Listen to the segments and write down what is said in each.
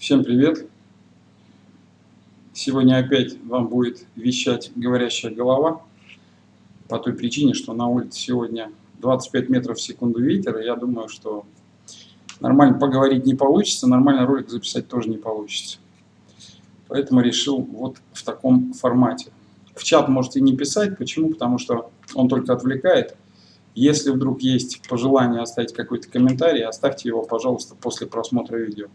Всем привет! Сегодня опять вам будет вещать говорящая голова по той причине, что на улице сегодня 25 метров в секунду ветер, и я думаю, что нормально поговорить не получится, нормально ролик записать тоже не получится. Поэтому решил вот в таком формате. В чат можете не писать. Почему? Потому что он только отвлекает. Если вдруг есть пожелание оставить какой-то комментарий, оставьте его, пожалуйста, после просмотра видео.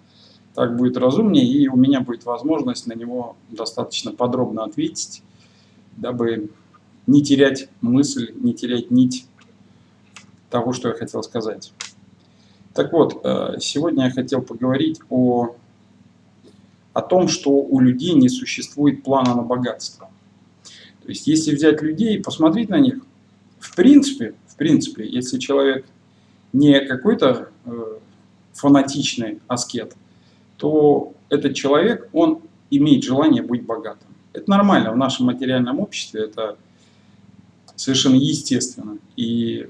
Так будет разумнее, и у меня будет возможность на него достаточно подробно ответить, дабы не терять мысль, не терять нить того, что я хотел сказать. Так вот, э, сегодня я хотел поговорить о, о том, что у людей не существует плана на богатство. То есть, если взять людей и посмотреть на них, в принципе, в принципе, если человек не какой-то э, фанатичный аскет, то этот человек, он имеет желание быть богатым. Это нормально в нашем материальном обществе, это совершенно естественно. И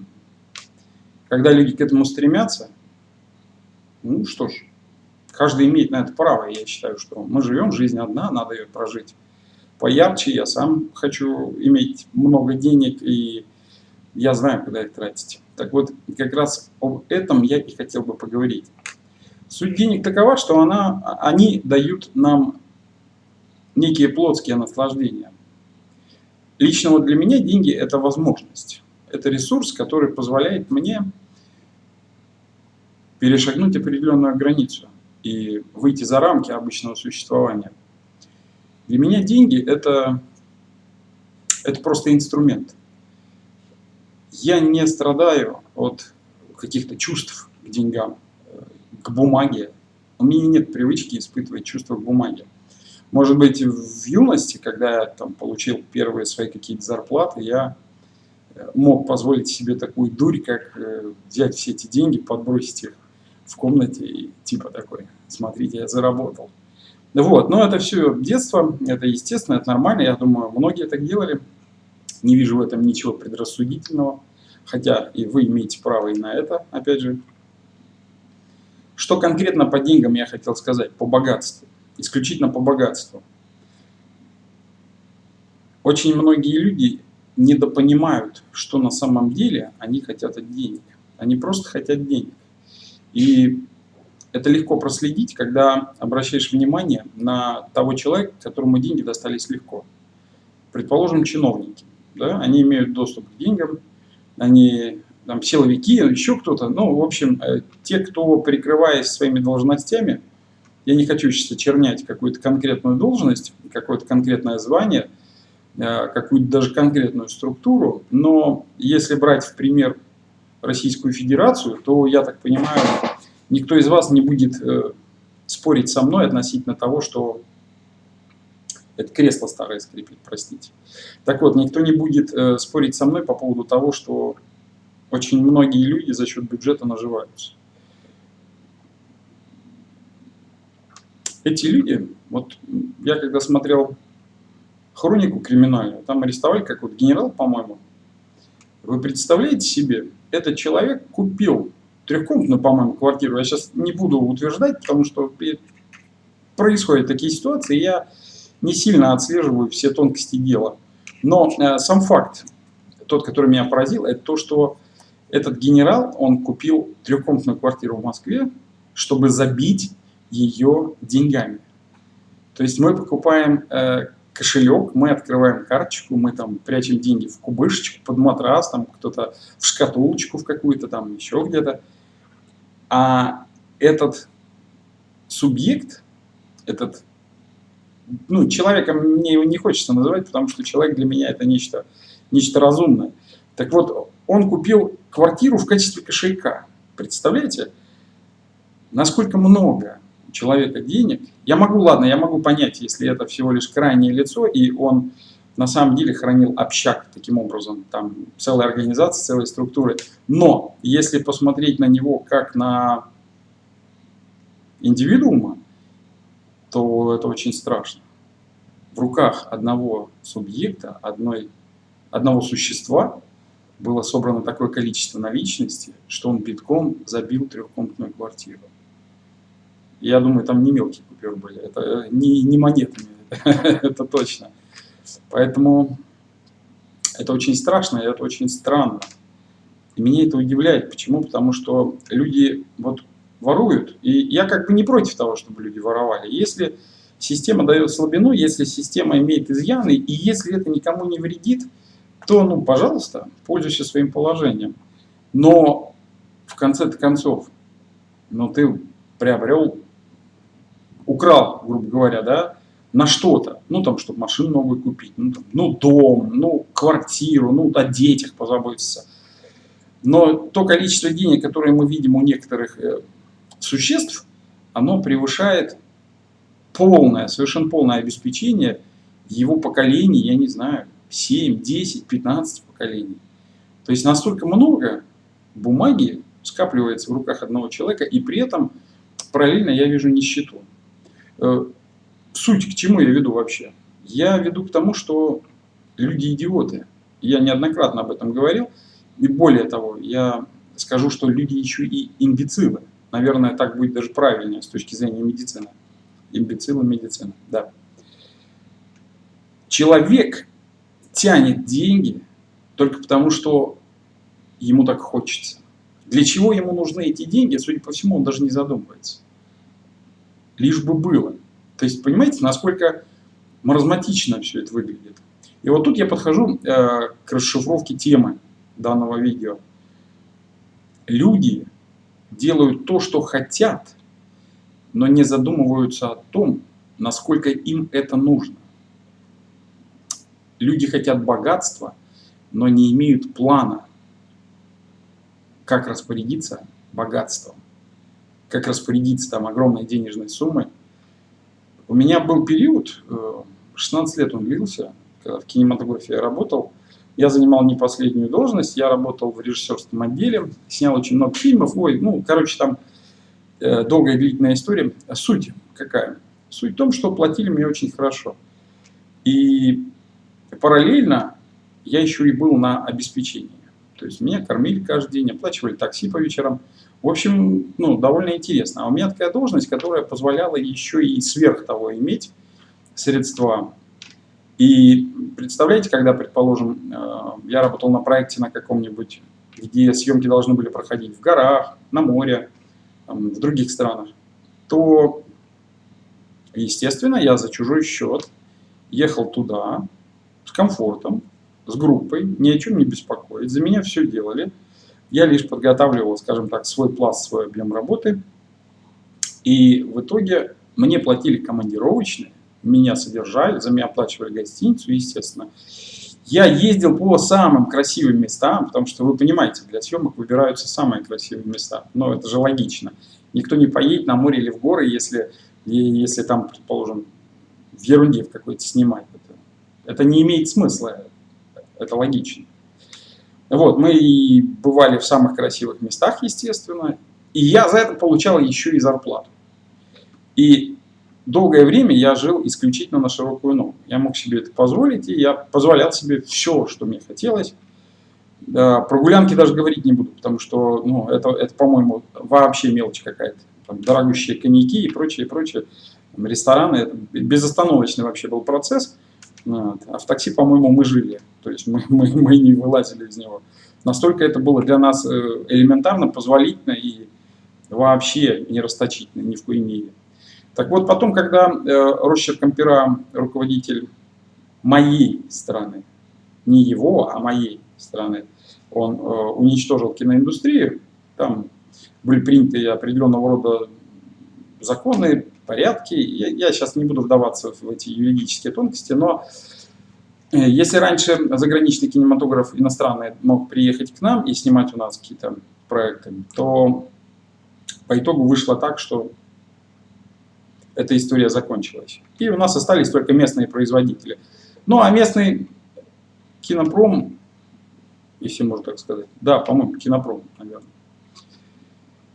когда люди к этому стремятся, ну что ж, каждый имеет на это право. Я считаю, что мы живем, жизнь одна, надо ее прожить поярче. Я сам хочу иметь много денег, и я знаю, куда их тратить. Так вот, как раз об этом я и хотел бы поговорить. Суть денег такова, что она, они дают нам некие плотские наслаждения. Лично вот для меня деньги – это возможность. Это ресурс, который позволяет мне перешагнуть определенную границу и выйти за рамки обычного существования. Для меня деньги это, – это просто инструмент. Я не страдаю от каких-то чувств к деньгам к бумаге. У меня нет привычки испытывать чувства к бумаге. Может быть, в юности, когда я там, получил первые свои какие-то зарплаты, я э, мог позволить себе такую дурь, как э, взять все эти деньги, подбросить их в комнате и типа такой, смотрите, я заработал. Вот, но это все детство, это естественно, это нормально, я думаю, многие так делали. Не вижу в этом ничего предрассудительного, хотя и вы имеете право и на это, опять же, что конкретно по деньгам я хотел сказать? По богатству. Исключительно по богатству. Очень многие люди недопонимают, что на самом деле они хотят от денег. Они просто хотят денег. И это легко проследить, когда обращаешь внимание на того человека, которому деньги достались легко. Предположим, чиновники. Да? Они имеют доступ к деньгам, они там, силовики, еще кто-то. Ну, в общем, э, те, кто, прикрываясь своими должностями, я не хочу сейчас очернять какую-то конкретную должность, какое-то конкретное звание, э, какую-то даже конкретную структуру, но если брать в пример Российскую Федерацию, то, я так понимаю, никто из вас не будет э, спорить со мной относительно того, что это кресло старое скрипит, простите. Так вот, никто не будет спорить со мной по поводу того, что очень многие люди за счет бюджета наживаются. Эти люди, вот я когда смотрел хронику криминальную, там арестовали какой-то генерал, по-моему. Вы представляете себе, этот человек купил трехкомнатную, по-моему, квартиру. Я сейчас не буду утверждать, потому что происходят такие ситуации, я не сильно отслеживаю все тонкости дела. Но э, сам факт, тот, который меня поразил, это то, что этот генерал, он купил трехкомнатную квартиру в Москве, чтобы забить ее деньгами. То есть мы покупаем э, кошелек, мы открываем карточку, мы там прячем деньги в кубышечку, под матрас, там кто-то в шкатулочку в какую-то, там еще где-то. А этот субъект, этот, ну, человеком мне его не хочется называть, потому что человек для меня это нечто, нечто разумное. Так вот, он купил квартиру в качестве кошелька. Представляете, насколько много у человека денег. Я могу, ладно, я могу понять, если это всего лишь крайнее лицо, и он на самом деле хранил общак таким образом, там целая организация, целые структуры. Но если посмотреть на него как на индивидуума, то это очень страшно. В руках одного субъекта, одной, одного существа было собрано такое количество наличности, что он битком забил трехкомнатную квартиру. Я думаю, там не мелкие купюры были, это не, не монетами, это точно. Поэтому это очень страшно, и это очень странно. И меня это удивляет. Почему? Потому что люди вот воруют. И я как бы не против того, чтобы люди воровали. Если система дает слабину, если система имеет изъяны, и если это никому не вредит, то, ну, пожалуйста, пользуйся своим положением. Но в конце концов, ну, ты приобрел, украл, грубо говоря, да, на что-то. Ну, там, чтобы машину новую купить, ну, там, ну, дом, ну, квартиру, ну, о детях позаботиться. Но то количество денег, которое мы видим у некоторых э, существ, оно превышает полное, совершенно полное обеспечение его поколений, я не знаю, 7, 10, 15 поколений. То есть настолько много бумаги скапливается в руках одного человека, и при этом параллельно я вижу нищету. Э, суть к чему я веду вообще? Я веду к тому, что люди идиоты. Я неоднократно об этом говорил. И более того, я скажу, что люди еще и имбецилы. Наверное, так будет даже правильнее с точки зрения медицины. Имбецилы медицина, да. Человек тянет деньги только потому, что ему так хочется. Для чего ему нужны эти деньги, судя по всему, он даже не задумывается. Лишь бы было. То есть, понимаете, насколько маразматично все это выглядит. И вот тут я подхожу э, к расшифровке темы данного видео. Люди делают то, что хотят, но не задумываются о том, насколько им это нужно. Люди хотят богатства, но не имеют плана, как распорядиться богатством, как распорядиться там огромной денежной суммой. У меня был период, 16 э, лет он длился, когда в кинематографии я работал, я занимал не последнюю должность, я работал в режиссерском отделе, снял очень много фильмов, ой, ну, короче, там э, долгая длительная история. Суть какая? Суть в том, что платили мне очень хорошо. И параллельно я еще и был на обеспечении. То есть меня кормили каждый день, оплачивали такси по вечерам. В общем, ну, довольно интересно. А у меня такая должность, которая позволяла еще и сверх того иметь средства и представляете, когда, предположим, э, я работал на проекте на каком-нибудь, где съемки должны были проходить в горах, на море, в других странах, то, естественно, я за чужой счет ехал туда с комфортом, с группой, ни о чем не беспокоить. За меня все делали. Я лишь подготавливал, скажем так, свой пласт, свой объем работы. И в итоге мне платили командировочные, меня содержали, за меня оплачивали гостиницу, естественно. Я ездил по самым красивым местам, потому что, вы понимаете, для съемок выбираются самые красивые места. Но это же логично. Никто не поедет на море или в горы, если, если там, предположим, в ерунде в какой-то снимать. Это, не имеет смысла, это логично. Вот, мы и бывали в самых красивых местах, естественно, и я за это получал еще и зарплату. И долгое время я жил исключительно на широкую ногу. Я мог себе это позволить, и я позволял себе все, что мне хотелось. Про гулянки даже говорить не буду, потому что ну, это, это по-моему, вообще мелочь какая-то. Дорогущие коньяки и прочее, прочее. Там, рестораны, это безостановочный вообще был процесс. Вот. А в такси, по-моему, мы жили. То есть мы, мы, мы не вылазили из него. Настолько это было для нас э, элементарно, позволительно и вообще не расточительно, ни в коей мере. Так вот, потом, когда э, росчерком пера руководитель моей страны, не его, а моей страны, он э, уничтожил киноиндустрию, там были приняты определенного рода законы, порядки. Я, я сейчас не буду вдаваться в эти юридические тонкости, но э, если раньше заграничный кинематограф иностранный мог приехать к нам и снимать у нас какие-то проекты, то по итогу вышло так, что эта история закончилась. И у нас остались только местные производители. Ну, а местный кинопром, если можно так сказать, да, по-моему, кинопром, наверное,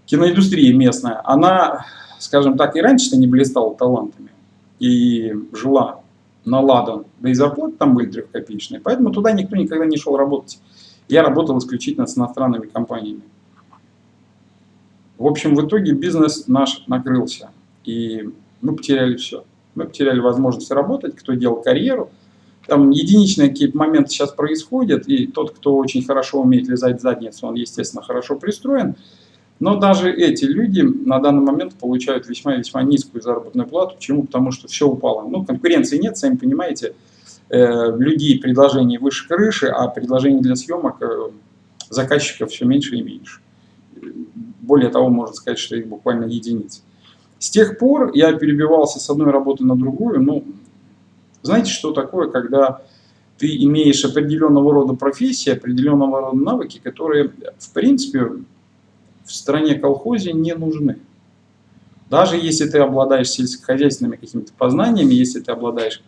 киноиндустрия местная, она, скажем так, и раньше-то не блистала талантами и жила на ладан, да и зарплаты там были трехкопеечные, поэтому туда никто никогда не шел работать. Я работал исключительно с иностранными компаниями. В общем, в итоге бизнес наш накрылся. И мы потеряли все. Мы потеряли возможность работать, кто делал карьеру. Там единичные какие-то моменты сейчас происходят, и тот, кто очень хорошо умеет лизать задницу, он, естественно, хорошо пристроен. Но даже эти люди на данный момент получают весьма-весьма низкую заработную плату. Почему? Потому что все упало. Ну, конкуренции нет, сами понимаете. Э, людей предложений выше крыши, а предложений для съемок э, заказчиков все меньше и меньше. Более того, можно сказать, что их буквально единицы. С тех пор я перебивался с одной работы на другую. Ну, знаете, что такое, когда ты имеешь определенного рода профессии, определенного рода навыки, которые, в принципе, в стране колхозе не нужны. Даже если ты обладаешь сельскохозяйственными какими-то познаниями, если ты обладаешь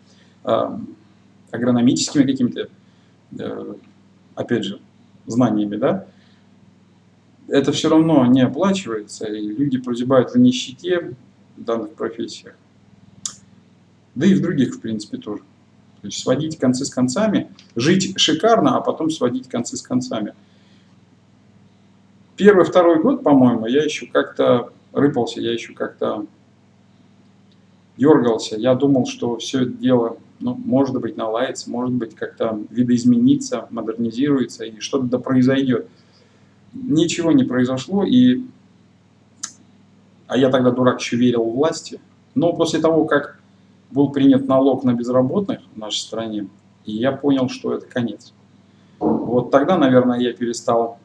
э, агрономическими какими-то, э, опять же, знаниями, да, это все равно не оплачивается, и люди прозябают в нищете в данных профессиях. Да и в других, в принципе, тоже. То есть сводить концы с концами, жить шикарно, а потом сводить концы с концами – Первый, второй год, по-моему, я еще как-то рыпался, я еще как-то дергался. Я думал, что все это дело, ну, может быть, наладится, может быть, как-то видоизменится, модернизируется, и что-то да произойдет. Ничего не произошло, и... а я тогда, дурак, еще верил власти. Но после того, как был принят налог на безработных в нашей стране, я понял, что это конец. Вот тогда, наверное, я перестал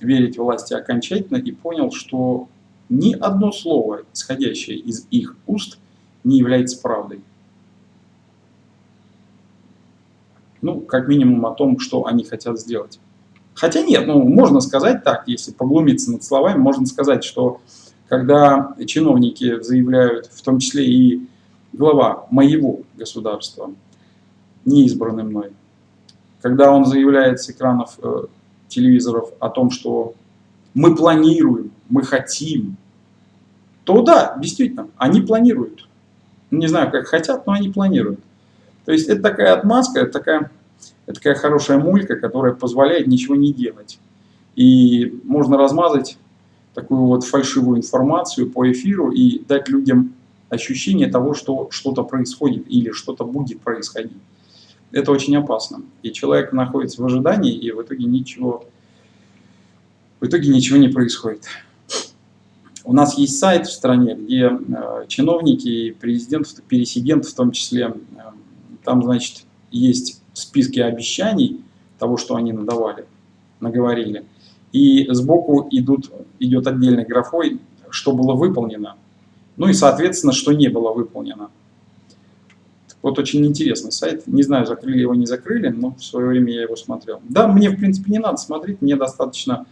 верить власти окончательно и понял, что ни одно слово, исходящее из их уст, не является правдой. Ну, как минимум о том, что они хотят сделать. Хотя нет, ну, можно сказать так, если поглумиться над словами, можно сказать, что когда чиновники заявляют, в том числе и глава моего государства, не избранный мной, когда он заявляет с экранов э, телевизоров о том, что мы планируем, мы хотим, то да, действительно, они планируют. Не знаю, как хотят, но они планируют. То есть это такая отмазка, это такая, это такая хорошая мулька, которая позволяет ничего не делать. И можно размазать такую вот фальшивую информацию по эфиру и дать людям ощущение того, что что-то происходит или что-то будет происходить это очень опасно. И человек находится в ожидании, и в итоге ничего, в итоге ничего не происходит. У нас есть сайт в стране, где э, чиновники и президент, пересидент в том числе, э, там, значит, есть списки обещаний того, что они надавали, наговорили. И сбоку идут, идет отдельной графой, что было выполнено. Ну и, соответственно, что не было выполнено. Вот очень интересный сайт. Не знаю, закрыли его, не закрыли, но в свое время я его смотрел. Да, мне, в принципе, не надо смотреть, мне достаточно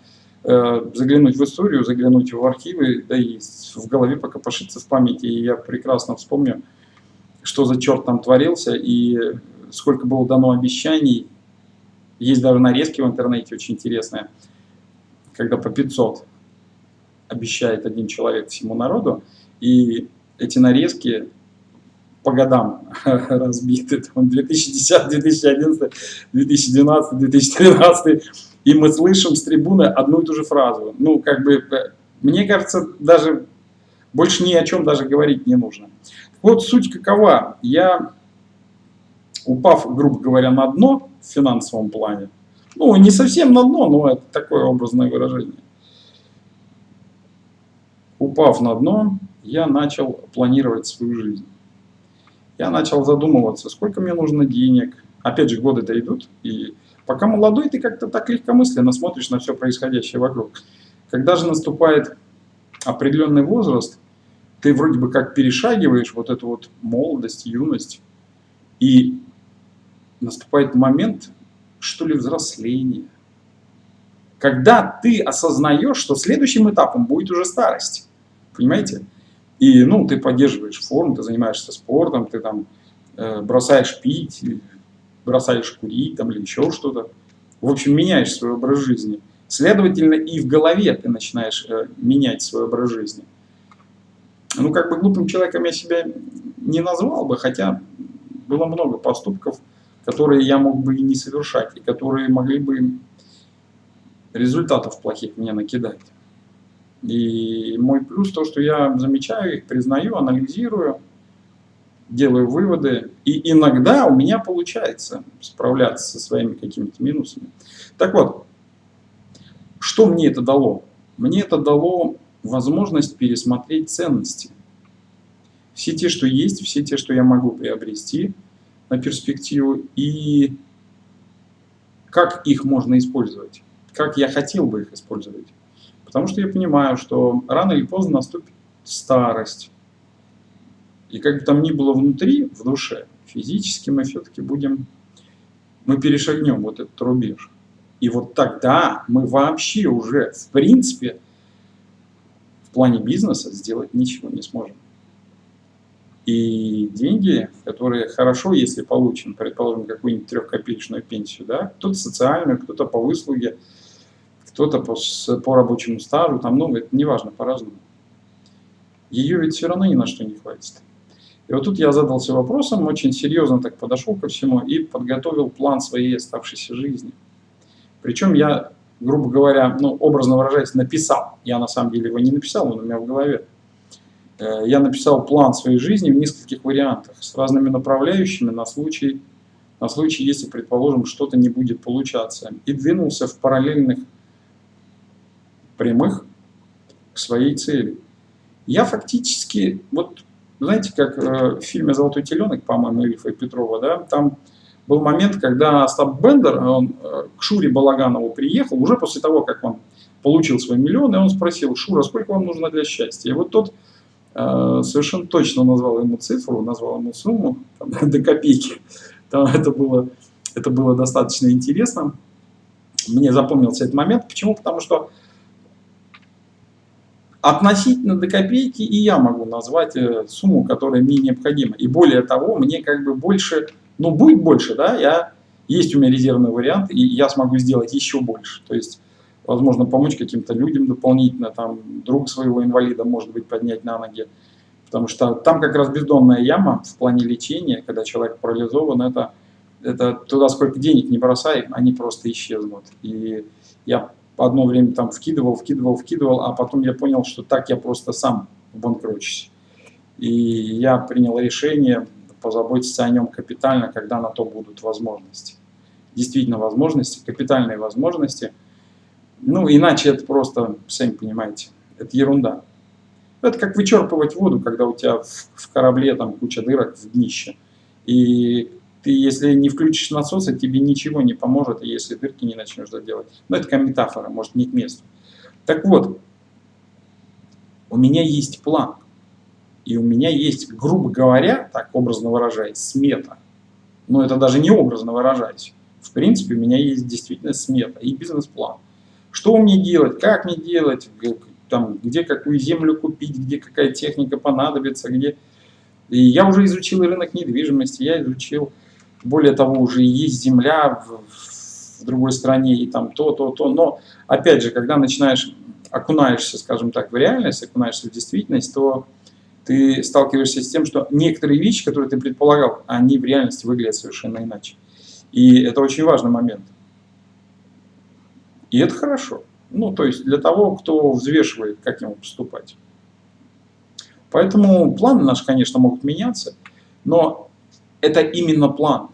э, заглянуть в историю, заглянуть в архивы, да и в голове пока пошиться в памяти. И я прекрасно вспомню, что за черт там творился и сколько было дано обещаний. Есть даже нарезки в интернете очень интересные, когда по 500 обещает один человек всему народу, и эти нарезки по годам разбиты. Там 2010, 2011, 2012, 2013. И мы слышим с трибуны одну и ту же фразу. Ну, как бы, мне кажется, даже больше ни о чем даже говорить не нужно. Вот суть какова. Я, упав, грубо говоря, на дно в финансовом плане, ну, не совсем на дно, но это такое образное выражение. Упав на дно, я начал планировать свою жизнь я начал задумываться, сколько мне нужно денег. Опять же, годы-то идут, и пока молодой, ты как-то так легкомысленно смотришь на все происходящее вокруг. Когда же наступает определенный возраст, ты вроде бы как перешагиваешь вот эту вот молодость, юность, и наступает момент, что ли, взросления. Когда ты осознаешь, что следующим этапом будет уже старость. Понимаете? И, ну, ты поддерживаешь форму, ты занимаешься спортом, ты там э, бросаешь пить, бросаешь курить там или еще что-то. В общем, меняешь свой образ жизни. Следовательно, и в голове ты начинаешь э, менять свой образ жизни. Ну, как бы глупым человеком я себя не назвал бы, хотя было много поступков, которые я мог бы и не совершать, и которые могли бы результатов плохих мне накидать. И мой плюс то, что я замечаю их, признаю, анализирую, делаю выводы. И иногда у меня получается справляться со своими какими-то минусами. Так вот, что мне это дало? Мне это дало возможность пересмотреть ценности. Все те, что есть, все те, что я могу приобрести на перспективу, и как их можно использовать, как я хотел бы их использовать. Потому что я понимаю, что рано или поздно наступит старость. И как бы там ни было внутри, в душе, физически мы все-таки будем, мы перешагнем вот этот рубеж. И вот тогда мы вообще уже, в принципе, в плане бизнеса сделать ничего не сможем. И деньги, которые хорошо, если получим, предположим, какую-нибудь трехкопеечную пенсию, да, кто-то социальную, кто-то по выслуге, кто-то по, по рабочему стажу, там, ну, это неважно, по-разному. Ее ведь все равно ни на что не хватит. И вот тут я задался вопросом, очень серьезно так подошел ко всему и подготовил план своей оставшейся жизни. Причем я, грубо говоря, ну, образно выражаясь, написал. Я на самом деле его не написал, он у меня в голове. Э, я написал план своей жизни в нескольких вариантах с разными направляющими на случай, на случай если, предположим, что-то не будет получаться. И двинулся в параллельных прямых к своей цели. Я фактически, вот знаете, как э, в фильме «Золотой теленок», по-моему, Ильфа и Петрова, да, там был момент, когда Остап Бендер, он э, к Шуре Балаганову приехал, уже после того, как он получил свой миллион, и он спросил, Шура, сколько вам нужно для счастья? И вот тот э, совершенно точно назвал ему цифру, назвал ему сумму, там, до копейки. Там это, было, это было достаточно интересно. Мне запомнился этот момент. Почему? Потому что относительно до копейки и я могу назвать э, сумму, которая мне необходима. И более того, мне как бы больше, ну будет больше, да, я, есть у меня резервный вариант, и я смогу сделать еще больше. То есть, возможно, помочь каким-то людям дополнительно, там, друг своего инвалида, может быть, поднять на ноги. Потому что там как раз бездонная яма в плане лечения, когда человек парализован, это, это туда сколько денег не бросай, они просто исчезнут. И я одно время там вкидывал, вкидывал, вкидывал, а потом я понял, что так я просто сам банкрочусь. И я принял решение позаботиться о нем капитально, когда на то будут возможности. Действительно возможности, капитальные возможности. Ну, иначе это просто, сами понимаете, это ерунда. Это как вычерпывать воду, когда у тебя в корабле там куча дырок в днище. И ты, если не включишь насосы, тебе ничего не поможет, если дырки не начнешь доделать. Но это как метафора, может не к месту. Так вот, у меня есть план. И у меня есть, грубо говоря, так образно выражаясь, смета. Но это даже не образно выражаясь. В принципе, у меня есть действительно смета и бизнес-план. Что мне делать, как мне делать, там, где какую землю купить, где какая техника понадобится, где... И я уже изучил рынок недвижимости, я изучил более того, уже есть земля в, в другой стране, и там то, то, то. Но, опять же, когда начинаешь, окунаешься, скажем так, в реальность, окунаешься в действительность, то ты сталкиваешься с тем, что некоторые вещи, которые ты предполагал, они в реальности выглядят совершенно иначе. И это очень важный момент. И это хорошо. Ну, то есть для того, кто взвешивает, как ему поступать. Поэтому планы наши, конечно, могут меняться, но это именно план.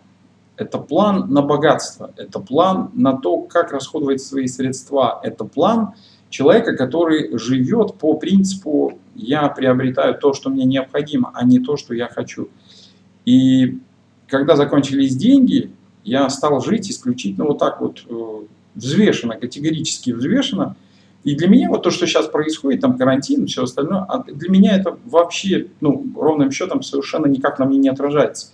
Это план на богатство, это план на то, как расходовать свои средства, это план человека, который живет по принципу «я приобретаю то, что мне необходимо, а не то, что я хочу». И когда закончились деньги, я стал жить исключительно вот так вот э, взвешенно, категорически взвешенно. И для меня вот то, что сейчас происходит, там карантин, все остальное, а для меня это вообще, ну, ровным счетом совершенно никак на мне не отражается.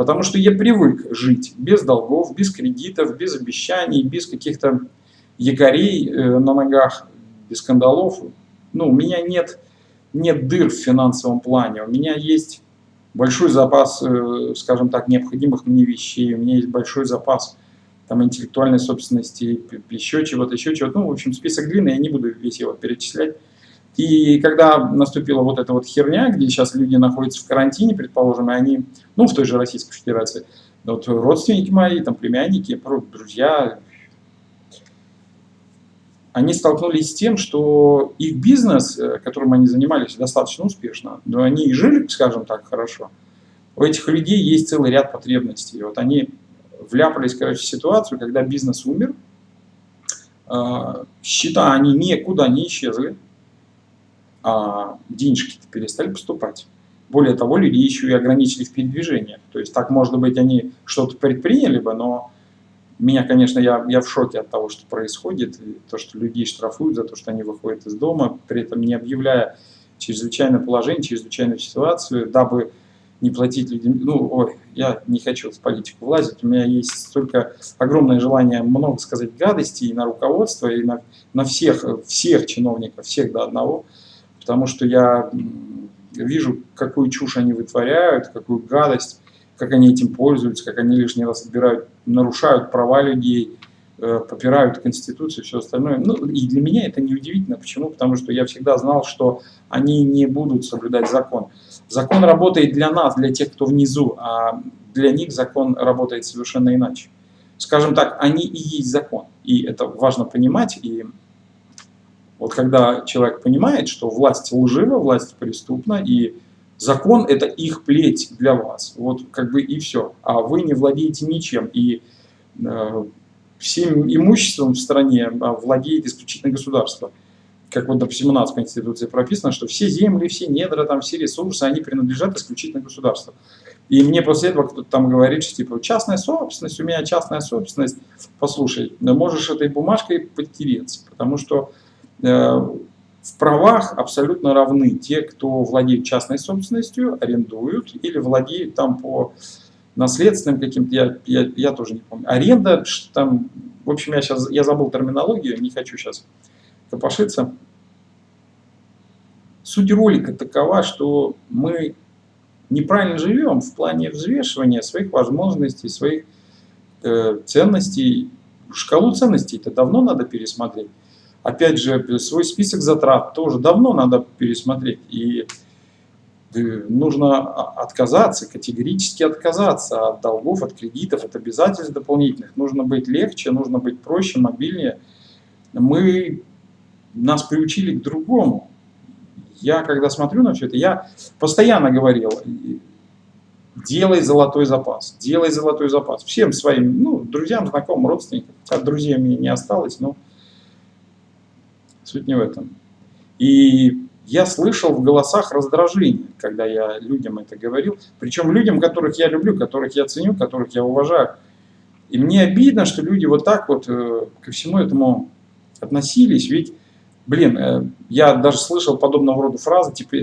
Потому что я привык жить без долгов, без кредитов, без обещаний, без каких-то якорей э, на ногах, без скандалов. Ну, у меня нет, нет дыр в финансовом плане. У меня есть большой запас, э, скажем так, необходимых мне вещей. У меня есть большой запас там, интеллектуальной собственности, еще чего-то, еще чего-то. Ну, в общем, список длинный, я не буду весь его перечислять. И когда наступила вот эта вот херня, где сейчас люди находятся в карантине, предположим, и они, ну, в той же Российской Федерации, вот родственники мои, там, племянники, друзья, они столкнулись с тем, что их бизнес, э, которым они занимались достаточно успешно, но они и жили, скажем так, хорошо, у этих людей есть целый ряд потребностей. Вот они вляпались, короче, в ситуацию, когда бизнес умер, а, счета они никуда не исчезли, а денежки-то перестали поступать. Более того, люди еще и ограничили в передвижениях. То есть так, может быть, они что-то предприняли бы, но меня, конечно, я, я в шоке от того, что происходит, то, что людей штрафуют за то, что они выходят из дома, при этом не объявляя чрезвычайное положение, чрезвычайную ситуацию, дабы не платить людям. Ну, ой, я не хочу в политику влазить, у меня есть столько огромное желание много сказать гадостей и на руководство, и на, на всех, всех чиновников, всех до одного, потому что я вижу, какую чушь они вытворяют, какую гадость, как они этим пользуются, как они лишний раз отбирают, нарушают права людей, э, попирают Конституцию и все остальное. Ну, и для меня это не удивительно. Почему? Потому что я всегда знал, что они не будут соблюдать закон. Закон работает для нас, для тех, кто внизу, а для них закон работает совершенно иначе. Скажем так, они и есть закон. И это важно понимать. И вот когда человек понимает, что власть лжива, власть преступна, и закон это их плеть для вас, вот как бы и все. А вы не владеете ничем, и э, всем имуществом в стране а, владеет исключительно государство. Как вот, допустим, у нас в Конституции прописано, что все земли, все недра, там, все ресурсы, они принадлежат исключительно государству. И мне после этого кто-то там говорит, что типа частная собственность, у меня частная собственность. Послушай, можешь этой бумажкой подтереться, потому что в правах абсолютно равны те, кто владеет частной собственностью, арендуют или владеют там по наследственным каким-то, я, я, я тоже не помню. Аренда, там, в общем, я сейчас я забыл терминологию, не хочу сейчас копошиться. Суть ролика такова, что мы неправильно живем в плане взвешивания своих возможностей, своих э, ценностей. Шкалу ценностей это давно надо пересмотреть. Опять же, свой список затрат тоже давно надо пересмотреть. И э, нужно отказаться, категорически отказаться от долгов, от кредитов, от обязательств дополнительных. Нужно быть легче, нужно быть проще, мобильнее. Мы, нас приучили к другому. Я, когда смотрю на все это, я постоянно говорил, делай золотой запас, делай золотой запас. Всем своим, ну, друзьям, знакомым, родственникам, от друзей мне не осталось, но Суть не в этом. И я слышал в голосах раздражение, когда я людям это говорил. Причем людям, которых я люблю, которых я ценю, которых я уважаю. И мне обидно, что люди вот так вот э, ко всему этому относились. Ведь, блин, э, я даже слышал подобного рода фразы, типа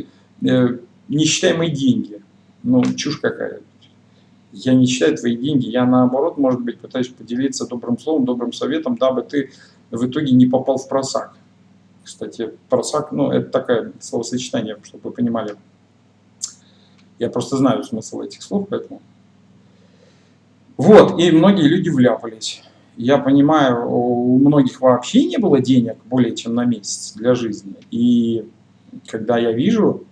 э, «не считай мои деньги». Ну, чушь какая. Я не считаю твои деньги, я наоборот, может быть, пытаюсь поделиться добрым словом, добрым советом, дабы ты в итоге не попал в просак. Кстати, просак, ну, это такое словосочетание, чтобы вы понимали. Я просто знаю смысл этих слов, поэтому... Вот, и многие люди вляпались. Я понимаю, у многих вообще не было денег более чем на месяц для жизни. И когда я вижу,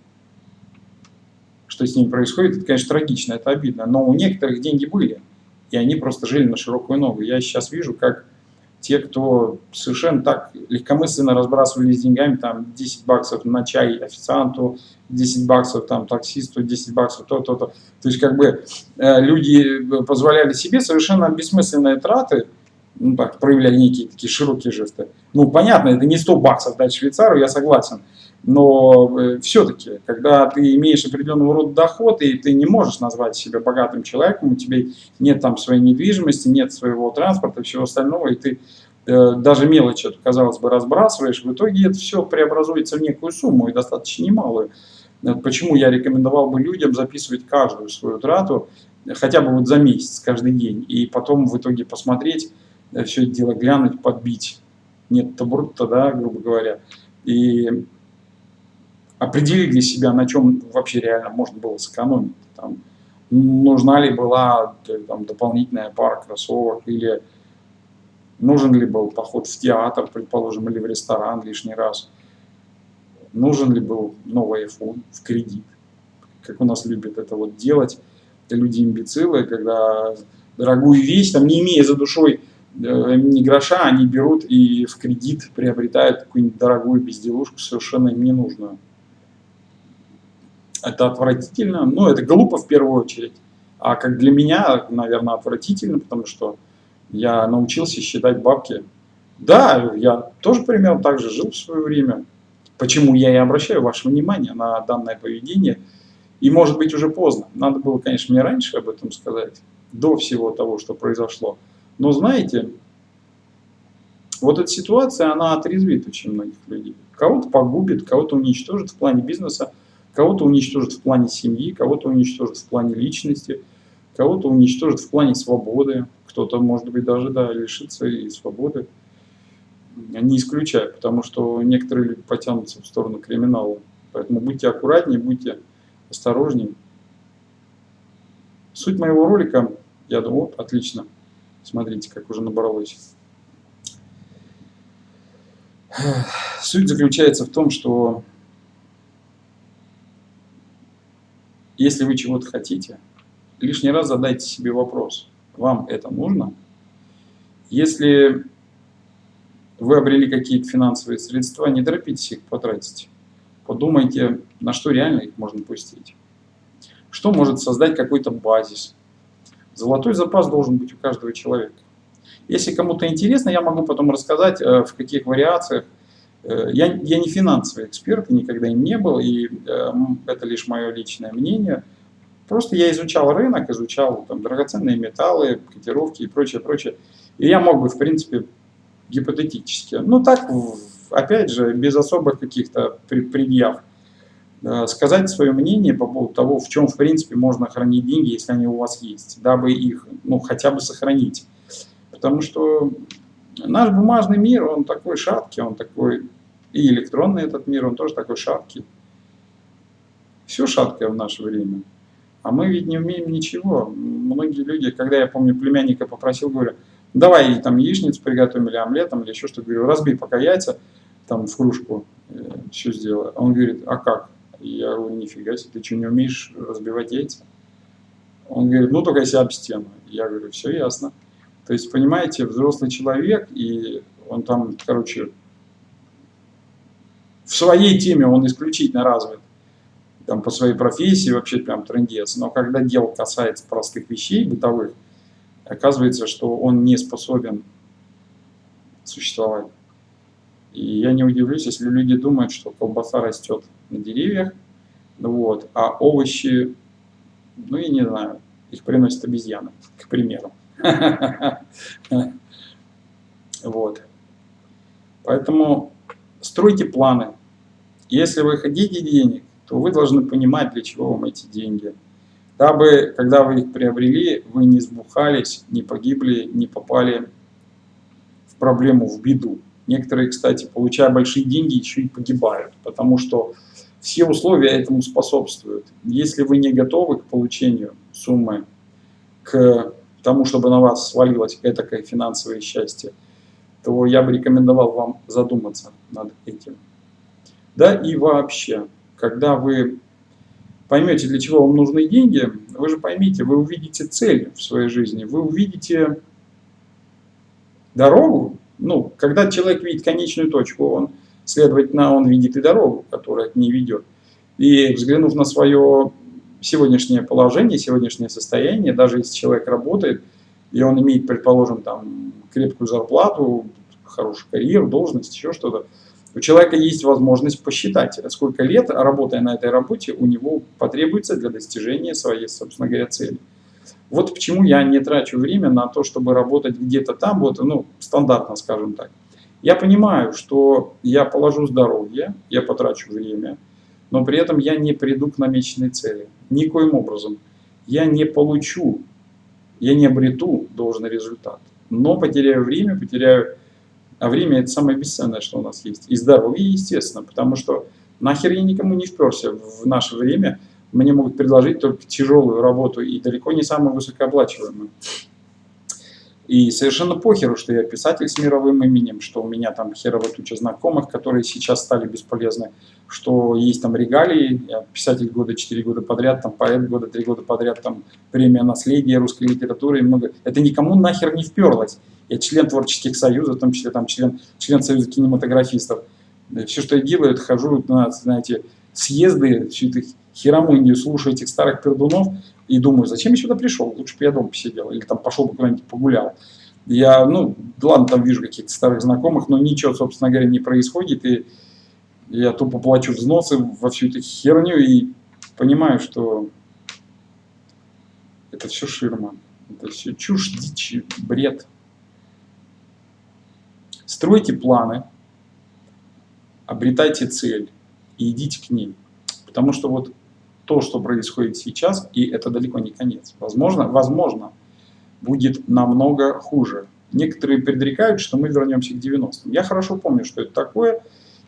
что с ними происходит, это, конечно, трагично, это обидно. Но у некоторых деньги были, и они просто жили на широкую ногу. Я сейчас вижу, как те, кто совершенно так легкомысленно разбрасывались деньгами, там 10 баксов на чай официанту, 10 баксов там таксисту, 10 баксов то-то-то. То есть как бы э, люди позволяли себе совершенно бессмысленные траты, ну так, проявляли некие такие широкие жесты. Ну понятно, это не 100 баксов дать швейцару, я согласен. Но э, все-таки, когда ты имеешь определенного рода доход, и ты не можешь назвать себя богатым человеком, у тебя нет там своей недвижимости, нет своего транспорта всего остального, и ты э, даже мелочь эту, казалось бы, разбрасываешь, в итоге это все преобразуется в некую сумму, и достаточно немалую. Э, почему я рекомендовал бы людям записывать каждую свою трату, хотя бы вот за месяц, каждый день, и потом в итоге посмотреть, э, все это дело глянуть, подбить. Нет табурта, да, грубо говоря. И определить для себя, на чем вообще реально можно было сэкономить. Там, нужна ли была там, дополнительная пара кроссовок, или нужен ли был поход в театр, предположим, или в ресторан лишний раз. Нужен ли был новый iPhone в кредит, как у нас любят это вот делать люди-имбецилы, когда дорогую вещь, там, не имея за душой э, ни гроша, они берут и в кредит приобретают какую-нибудь дорогую безделушку, совершенно им ненужную. Это отвратительно, ну это глупо в первую очередь. А как для меня, наверное, отвратительно, потому что я научился считать бабки. Да, я тоже примерно так же жил в свое время. Почему я и обращаю ваше внимание на данное поведение. И может быть уже поздно. Надо было, конечно, мне раньше об этом сказать, до всего того, что произошло. Но знаете, вот эта ситуация, она отрезвит очень многих людей. Кого-то погубит, кого-то уничтожит в плане бизнеса, кого-то уничтожит в плане семьи, кого-то уничтожит в плане личности, кого-то уничтожит в плане свободы, кто-то, может быть, даже да, лишится и свободы. Не исключаю, потому что некоторые люди потянутся в сторону криминала. Поэтому будьте аккуратнее, будьте осторожнее. Суть моего ролика, я думаю, вот, отлично. Смотрите, как уже набралось. Суть заключается в том, что если вы чего-то хотите, лишний раз задайте себе вопрос, вам это нужно? Если вы обрели какие-то финансовые средства, не торопитесь их потратить. Подумайте, на что реально их можно пустить. Что может создать какой-то базис. Золотой запас должен быть у каждого человека. Если кому-то интересно, я могу потом рассказать, э, в каких вариациях. Э, я, я не финансовый эксперт, и никогда им не был, и э, это лишь мое личное мнение. Просто я изучал рынок, изучал там, драгоценные металлы, котировки и прочее, прочее. И я мог бы, в принципе, гипотетически, ну так, опять же, без особых каких-то предъяв, сказать свое мнение по поводу того, в чем, в принципе, можно хранить деньги, если они у вас есть, дабы их, ну, хотя бы сохранить. Потому что наш бумажный мир, он такой шаткий, он такой, и электронный этот мир, он тоже такой шаткий. Все шаткое в наше время. А мы ведь не умеем ничего. Многие люди, когда я помню племянника попросил, говорю, давай там яичницу приготовим или омлетом или еще что-то. Говорю, разбей пока яйца там в кружку, э, все сделаю. Он говорит, а как? Я говорю, нифига себе, ты что, не умеешь разбивать яйца? Он говорит, ну только если об стену. Я говорю, все ясно. То есть, понимаете, взрослый человек, и он там, короче, в своей теме он исключительно развит, там по своей профессии вообще прям трендец, но когда дело касается простых вещей бытовых, оказывается, что он не способен существовать. И я не удивлюсь, если люди думают, что колбаса растет на деревьях, вот, а овощи, ну я не знаю, их приносят обезьяны, к примеру. Вот. Поэтому стройте планы. Если вы хотите денег, то вы должны понимать, для чего вам эти деньги. Дабы, когда вы их приобрели, вы не сбухались, не погибли, не попали в проблему, в беду. Некоторые, кстати, получая большие деньги, еще и погибают, потому что все условия этому способствуют. Если вы не готовы к получению суммы, к тому, чтобы на вас свалилось этакое финансовое счастье, то я бы рекомендовал вам задуматься над этим. Да и вообще, когда вы поймете, для чего вам нужны деньги, вы же поймите, вы увидите цель в своей жизни, вы увидите дорогу. Ну, когда человек видит конечную точку, он, следовательно, он видит и дорогу, которая к ней ведет. И взглянув на свое сегодняшнее положение, сегодняшнее состояние, даже если человек работает, и он имеет, предположим, там, крепкую зарплату, хорошую карьеру, должность, еще что-то, у человека есть возможность посчитать, сколько лет, работая на этой работе, у него потребуется для достижения своей, собственно говоря, цели. Вот почему я не трачу время на то, чтобы работать где-то там, вот, ну, стандартно, скажем так. Я понимаю, что я положу здоровье, я потрачу время, но при этом я не приду к намеченной цели. Никоим образом. Я не получу, я не обрету должный результат. Но потеряю время, потеряю... А время это самое бесценное, что у нас есть. И здоровье, естественно, потому что нахер я никому не вперся в наше время. Мне могут предложить только тяжелую работу и далеко не самую высокооплачиваемую. И совершенно похеру, что я писатель с мировым именем, что у меня там херово туча знакомых, которые сейчас стали бесполезны. Что есть там регалии, писатель года 4 года подряд, там поэт года 3 года подряд, там премия наследия русской литературы много. Это никому нахер не вперлось. Я член творческих союзов, в том числе там член, член союза кинематографистов. Все, что я делаю, это хожу на, знаете, съезды, всю эту херомунию, слушаю этих старых пердунов и думаю, зачем я сюда пришел? Лучше бы я дома посидел или там пошел бы куда-нибудь погулял. Я, ну, ладно, там вижу каких-то старых знакомых, но ничего, собственно говоря, не происходит, и я тупо плачу взносы во всю эту херню и понимаю, что это все ширма, это все чушь, дичь, бред. Стройте планы, обретайте цель и идите к ней. Потому что вот то, что происходит сейчас, и это далеко не конец. Возможно, возможно, будет намного хуже. Некоторые предрекают, что мы вернемся к 90-м. Я хорошо помню, что это такое.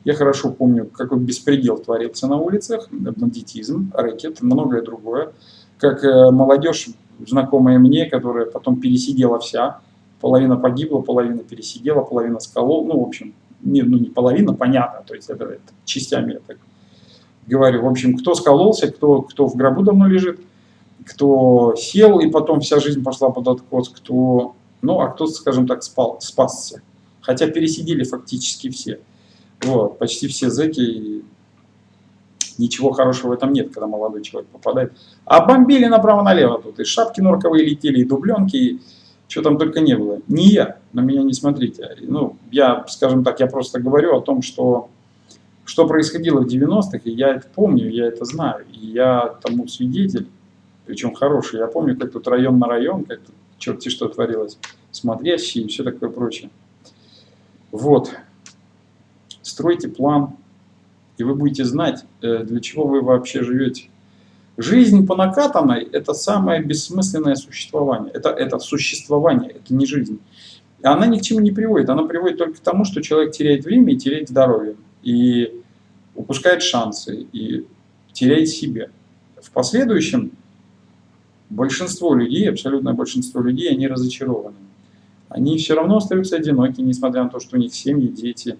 Я хорошо помню, какой беспредел творился на улицах, бандитизм, рэкет, многое другое. Как э, молодежь, знакомая мне, которая потом пересидела вся, половина погибла, половина пересидела, половина сколол, ну, в общем, не, ну, не половина, понятно, то есть это, это частями я так говорю. В общем, кто скололся, кто, кто в гробу давно лежит, кто сел и потом вся жизнь пошла под откос, кто, ну, а кто, скажем так, спал, спасся. Хотя пересидели фактически все. Вот, почти все зэки, ничего хорошего в этом нет, когда молодой человек попадает. А бомбили направо-налево тут, и шапки норковые летели, и дубленки, и что там только не было. Не я, на меня не смотрите. Ну, я, скажем так, я просто говорю о том, что, что происходило в 90-х, и я это помню, я это знаю, и я тому свидетель, причем хороший. Я помню, как тут район на район, как тут черти что творилось, смотрящий и все такое прочее. Вот стройте план, и вы будете знать, э, для чего вы вообще живете. Жизнь по накатанной – это самое бессмысленное существование. Это, это существование, это не жизнь. И она ни к чему не приводит. Она приводит только к тому, что человек теряет время и теряет здоровье. И упускает шансы, и теряет себя. В последующем большинство людей, абсолютное большинство людей, они разочарованы. Они все равно остаются одиноки, несмотря на то, что у них семьи, дети,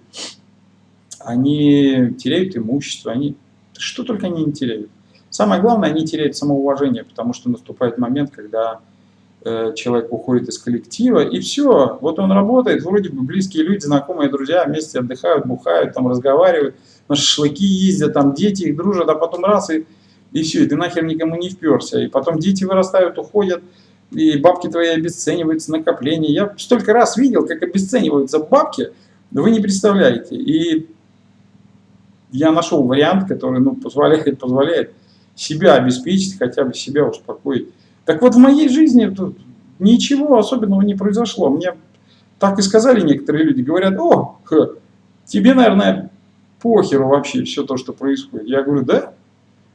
они теряют имущество, они что только они не теряют. Самое главное, они теряют самоуважение, потому что наступает момент, когда э, человек уходит из коллектива, и все, вот он работает, вроде бы близкие люди, знакомые, друзья, вместе отдыхают, бухают, там разговаривают, на шашлыки ездят, там дети их дружат, а потом раз, и, и все, и ты нахер никому не вперся. И потом дети вырастают, уходят, и бабки твои обесцениваются, накопления. Я столько раз видел, как обесцениваются бабки, вы не представляете. И я нашел вариант, который ну, позволяет, позволяет себя обеспечить, хотя бы себя успокоить. Так вот, в моей жизни ничего особенного не произошло. Мне так и сказали некоторые люди, говорят, о, х, тебе, наверное, похеру вообще все то, что происходит. Я говорю, да,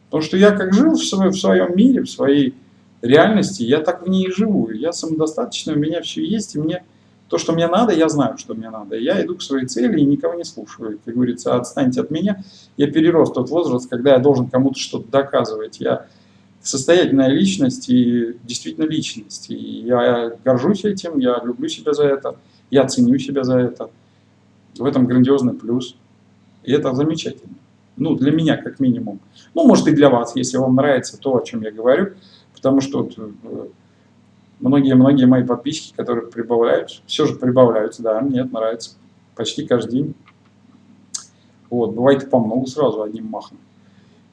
потому что я как жил в своем, в своем мире, в своей реальности, я так в ней и живу. Я самодостаточный, у меня все есть, и мне то, что мне надо, я знаю, что мне надо. Я иду к своей цели и никого не слушаю. Как говорится, отстаньте от меня. Я перерос тот возраст, когда я должен кому-то что-то доказывать. Я состоятельная личность и действительно личность. И я горжусь этим, я люблю себя за это, я ценю себя за это. В этом грандиозный плюс. И это замечательно. Ну, для меня, как минимум. Ну, может, и для вас, если вам нравится то, о чем я говорю. Потому что вот, э, многие-многие мои подписчики, которые прибавляются, все же прибавляются, да, мне это нравится почти каждый день. Вот, бывает и по много сразу одним махом.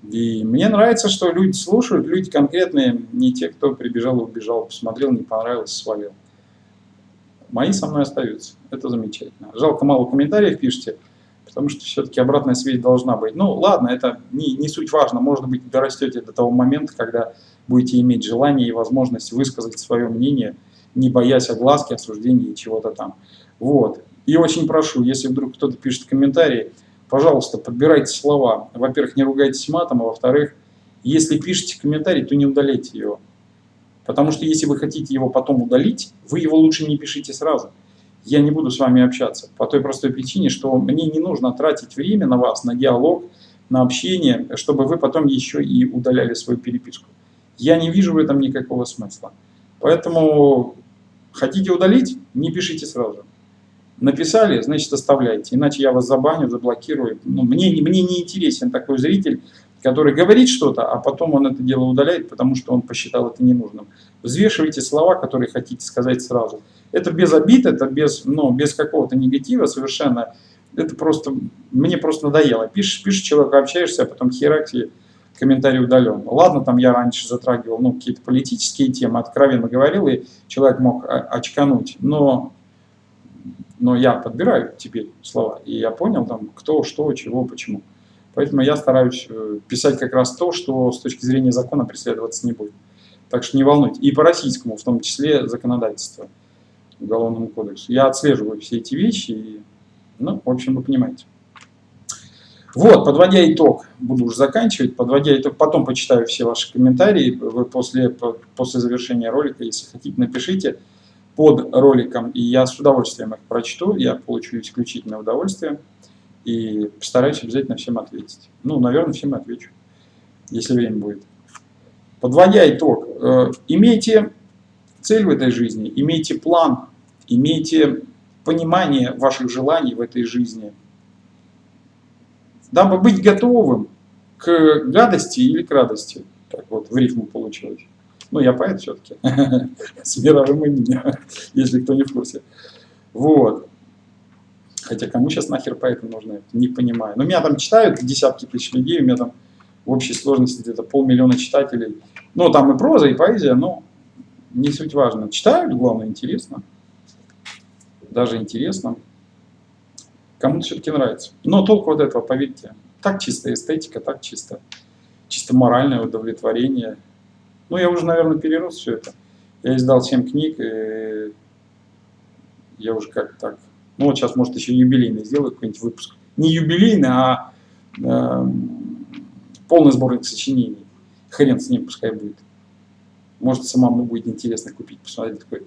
И мне нравится, что люди слушают, люди конкретные, не те, кто прибежал и убежал, посмотрел, не понравилось, свалил. Мои со мной остаются, это замечательно. Жалко, мало комментариев пишите, потому что все-таки обратная связь должна быть. Ну, ладно, это не, не суть важно, может быть, дорастете до того момента, когда будете иметь желание и возможность высказать свое мнение, не боясь огласки, осуждения и чего-то там. Вот. И очень прошу, если вдруг кто-то пишет комментарии, пожалуйста, подбирайте слова. Во-первых, не ругайтесь матом, а во-вторых, если пишете комментарий, то не удаляйте его. Потому что если вы хотите его потом удалить, вы его лучше не пишите сразу. Я не буду с вами общаться. По той простой причине, что мне не нужно тратить время на вас, на диалог, на общение, чтобы вы потом еще и удаляли свою переписку. Я не вижу в этом никакого смысла. Поэтому хотите удалить, не пишите сразу. Написали, значит оставляйте, иначе я вас забаню, заблокирую. Ну, мне, мне не интересен такой зритель, который говорит что-то, а потом он это дело удаляет, потому что он посчитал это ненужным. Взвешивайте слова, которые хотите сказать сразу. Это без обид, это без, ну, без какого-то негатива совершенно. Это просто, мне просто надоело. Пишешь, пишешь человеку, общаешься, а потом херак и комментарий удален. Ладно, там я раньше затрагивал ну, какие-то политические темы, откровенно говорил, и человек мог очкануть. Но, но я подбираю теперь слова, и я понял, там, кто, что, чего, почему. Поэтому я стараюсь э, писать как раз то, что с точки зрения закона преследоваться не будет. Так что не волнуйтесь. И по российскому, в том числе, законодательству, Уголовному кодексу. Я отслеживаю все эти вещи, и, ну, в общем, вы понимаете. Вот, подводя итог, буду уже заканчивать, подводя итог, потом почитаю все ваши комментарии, вы после, после завершения ролика, если хотите, напишите под роликом, и я с удовольствием их прочту, я получу исключительное удовольствие, и постараюсь обязательно всем ответить. Ну, наверное, всем отвечу, если время будет. Подводя итог, э, имейте цель в этой жизни, имейте план, имейте понимание ваших желаний в этой жизни – дабы быть готовым к гадости или к радости. Так вот, в рифму получилось. Ну, я поэт все-таки, с мировым именем, если кто не в курсе. Вот. Хотя кому сейчас нахер поэты нужны, не понимаю. Но меня там читают десятки тысяч людей, у меня там в общей сложности где-то полмиллиона читателей. Ну, там и проза, и поэзия, но не суть важно. Читают, главное, интересно. Даже интересно. Кому-то все-таки нравится. Но толку вот этого, поверьте, так чисто эстетика, так чисто, чисто моральное удовлетворение. Ну, я уже, наверное, перерос все это. Я издал 7 книг, и я уже как так. Ну, вот сейчас, может, еще юбилейный сделаю какой-нибудь выпуск. Не юбилейный, а э, полный сборник сочинений. Хрен с ним, пускай будет. Может, самому будет интересно купить, посмотреть такой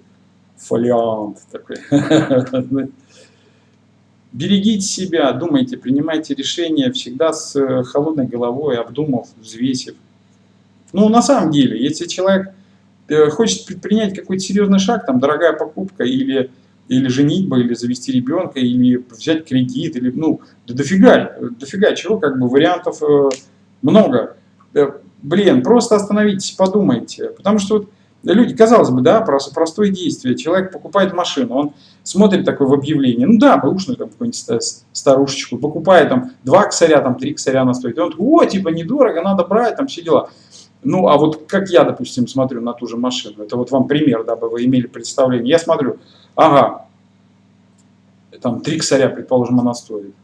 фолиант такой. Берегите себя, думайте, принимайте решения всегда с холодной головой, обдумав, взвесив. Ну, на самом деле, если человек э, хочет предпринять какой-то серьезный шаг, там, дорогая покупка или, или женитьба, или завести ребенка, или взять кредит, или, ну, да дофига, дофига чего, как бы вариантов э, много. Э, блин, просто остановитесь, подумайте. Потому что вот люди, казалось бы, да, просто простое действие. Человек покупает машину, он смотрит такое в объявлении, ну да, бэушную там какую-нибудь старушечку, покупает там два косаря, там три косаря она стоит. И он такой, о, типа недорого, надо брать, там все дела. Ну, а вот как я, допустим, смотрю на ту же машину, это вот вам пример, дабы вы имели представление. Я смотрю, ага, там три косаря, предположим, она стоит.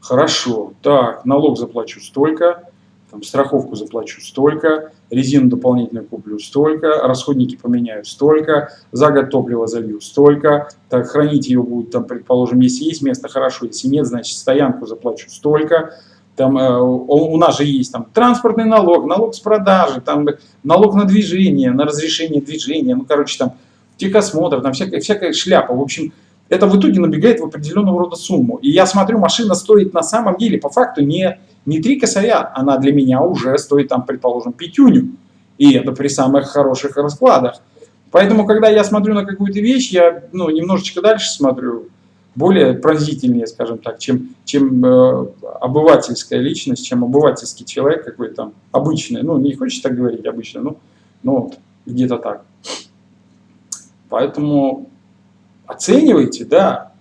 Хорошо, так, налог заплачу столько, там, страховку заплачу столько, резину дополнительную куплю столько, расходники поменяю столько, за год топливо залью столько, так, хранить ее будут, там, предположим, если есть место, хорошо, если нет, значит, стоянку заплачу столько, там, э, у нас же есть там транспортный налог, налог с продажи, там, налог на движение, на разрешение движения, ну, короче, там, техосмотр, там всякая, всякая шляпа, в общем, это в итоге набегает в определенного рода сумму. И я смотрю, машина стоит на самом деле по факту не, не 3 косаря, она для меня уже стоит, там, предположим, пятюню. И это при самых хороших раскладах. Поэтому, когда я смотрю на какую-то вещь, я ну, немножечко дальше смотрю, более пронзительнее, скажем так, чем, чем э, обывательская личность, чем обывательский человек какой-то там обычный. Ну, не хочешь так говорить обычно, ну, ну где-то так. Поэтому оценивайте, да.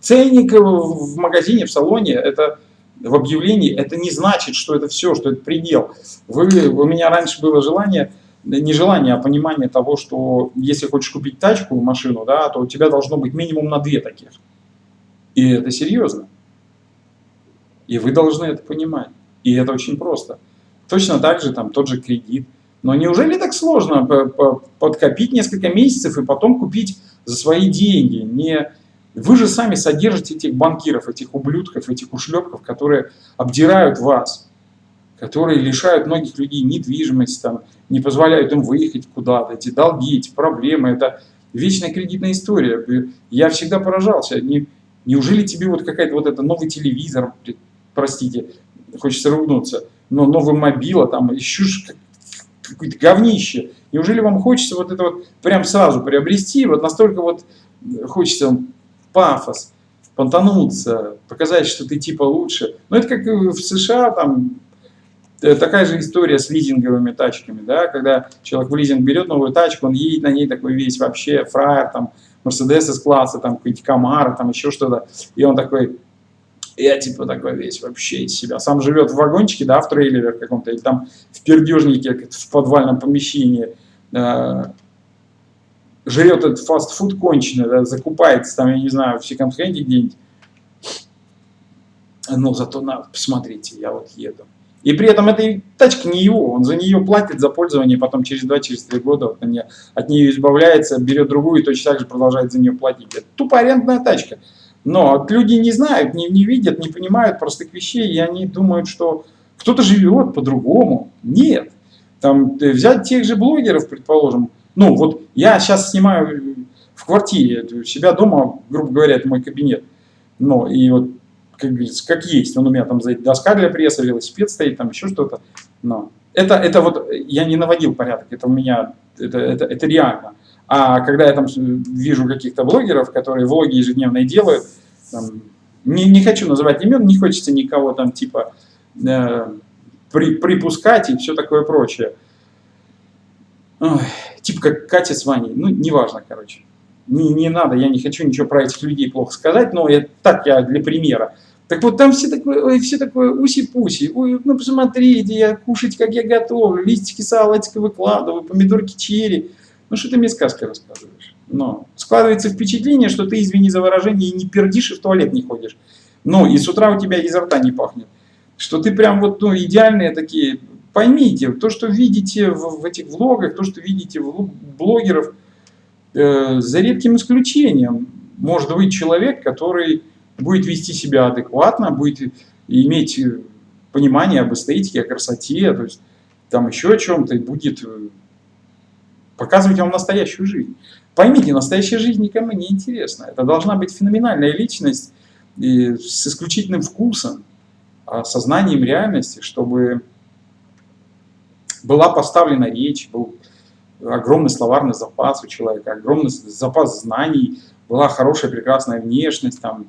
Ценник в магазине, в салоне, это в объявлении, это не значит, что это все, что это предел. Вы, у меня раньше было желание, не желание, а понимание того, что если хочешь купить тачку, машину, да, то у тебя должно быть минимум на две таких. И это серьезно. И вы должны это понимать. И это очень просто. Точно так же там тот же кредит. Но неужели так сложно подкопить несколько месяцев и потом купить за свои деньги. Не... Вы же сами содержите этих банкиров, этих ублюдков, этих ушлепков, которые обдирают вас, которые лишают многих людей недвижимости, там, не позволяют им выехать куда-то, эти долги, эти проблемы, это вечная кредитная история. Я всегда поражался, не, неужели тебе вот какая-то вот это новый телевизор, простите, хочется ругнуться, но новый мобила, там, еще какое-то говнище. Неужели вам хочется вот это вот прям сразу приобрести, вот настолько вот хочется пафос, понтануться, показать, что ты типа лучше. Но это как в США, там э, такая же история с лизинговыми тачками, да, когда человек в лизинг берет новую тачку, он едет на ней такой весь вообще фраер, там, Мерседес из класса, там, какой-нибудь Камара, там, еще что-то, и он такой, я типа такой весь вообще из себя. Сам живет в вагончике, да, в трейлере каком-то, или там в пердежнике, в подвальном помещении, э, жрет этот фастфуд конченый, да, закупается там, я не знаю, в секонд-хенде где-нибудь. Но зато, на, посмотрите, я вот еду. И при этом эта тачка не его, он за нее платит за пользование, потом через 2-3 через года вот, от нее избавляется, берет другую и точно так же продолжает за нее платить. Это тупо арендная тачка. Но люди не знают, не, не видят, не понимают простых вещей, и они думают, что кто-то живет по-другому. Нет. Там, э, взять тех же блогеров, предположим, ну вот я сейчас снимаю в квартире, у себя дома, грубо говоря, это мой кабинет. Но и вот как, как есть, он у меня там доска для пресса, велосипед стоит, там еще что-то. Но это, это вот я не наводил порядок, это у меня, это, это, это реально. А когда я там вижу каких-то блогеров, которые влоги ежедневные делают, там, не, не хочу называть имен, не хочется никого там типа э, при, припускать и все такое прочее. Ой, типа как Катя с Ваней, ну неважно, короче. Не, не надо, я не хочу ничего про этих людей плохо сказать, но это так я для примера. Так вот там все такое, ой, все такое уси-пуси, ну посмотрите, я кушать, как я готовлю, листики салатика выкладываю, помидорки черри. Ну что ты мне сказки рассказываешь? Но складывается впечатление, что ты, извини за выражение, не пердишь и в туалет не ходишь. Ну и с утра у тебя изо рта не пахнет. Что ты прям вот ну, идеальные такие. Поймите, то, что видите в, в этих влогах, то, что видите в блогеров, э, за редким исключением, может быть человек, который будет вести себя адекватно, будет иметь понимание об эстетике, о красоте, то есть там еще о чем-то, и будет э, показывать вам настоящую жизнь. Поймите, настоящая жизнь никому не интересна. Это должна быть феноменальная личность с исключительным вкусом, а, сознанием реальности, чтобы была поставлена речь, был огромный словарный запас у человека, огромный запас знаний, была хорошая, прекрасная внешность, там,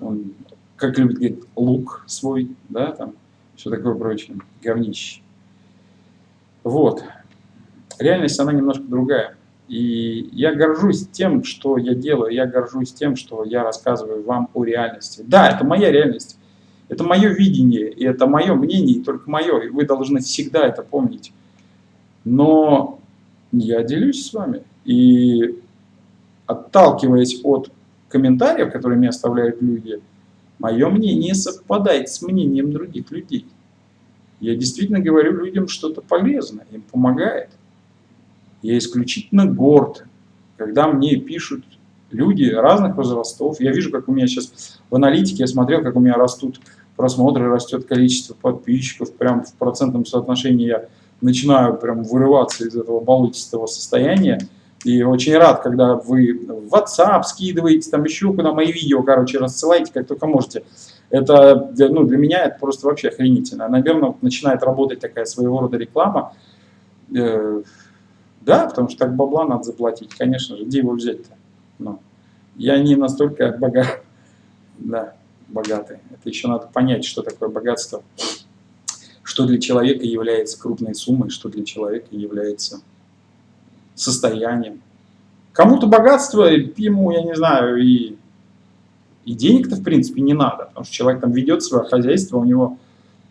он, как любит говорить, лук свой, да, там, все такое прочее, говнище. Вот реальность, она немножко другая. И я горжусь тем, что я делаю, я горжусь тем, что я рассказываю вам о реальности. Да, это моя реальность, это мое видение, и это мое мнение, и только мое, и вы должны всегда это помнить. Но я делюсь с вами, и отталкиваясь от комментариев, которые мне оставляют люди, мое мнение совпадает с мнением других людей. Я действительно говорю людям что-то полезное, им помогает. Я исключительно горд, когда мне пишут люди разных возрастов. Я вижу, как у меня сейчас в аналитике, я смотрел, как у меня растут просмотры, растет количество подписчиков, прям в процентном соотношении я начинаю прям вырываться из этого болотистого состояния. И очень рад, когда вы в WhatsApp скидываете, там еще куда мои видео, короче, рассылаете, как только можете. Это, ну, для меня это просто вообще охренительно. Наверное, начинает работать такая своего рода реклама. Да, потому что так бабла надо заплатить, конечно же, где его взять-то? Ну, я не настолько богат, да, богатый. Это еще надо понять, что такое богатство, что для человека является крупной суммой, что для человека является состоянием. Кому-то богатство, ему, я не знаю, и, и денег-то в принципе не надо, потому что человек там ведет свое хозяйство, у него